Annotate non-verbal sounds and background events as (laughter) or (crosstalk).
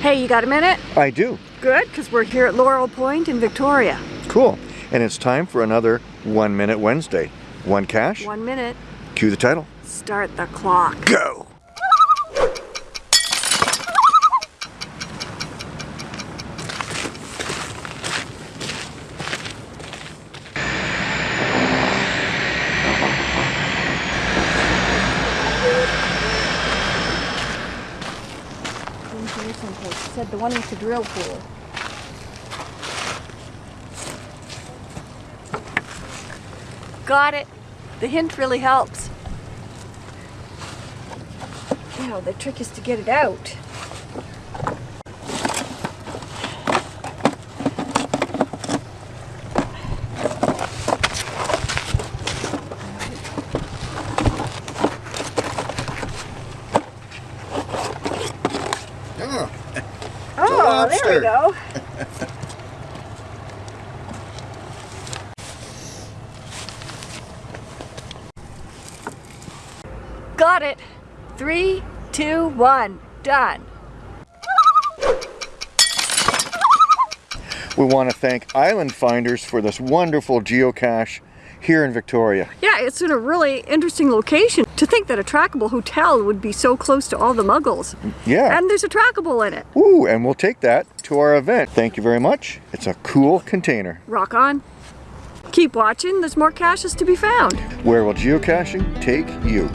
Hey, you got a minute? I do. Good, because we're here at Laurel Point in Victoria. Cool. And it's time for another One Minute Wednesday. One cache, One minute. cue the title. Start the clock. Go! In here someplace. It said the one with the drill pool. Got it. The hint really helps. Now the trick is to get it out. Oh, (laughs) Oh, there we go. (laughs) Got it. Three, two, one. Done. we want to thank Island Finders for this wonderful geocache here in Victoria. Yeah, it's in a really interesting location. To think that a trackable hotel would be so close to all the muggles. Yeah. And there's a trackable in it. Ooh, and we'll take that to our event. Thank you very much. It's a cool container. Rock on. Keep watching, there's more caches to be found. Where will geocaching take you?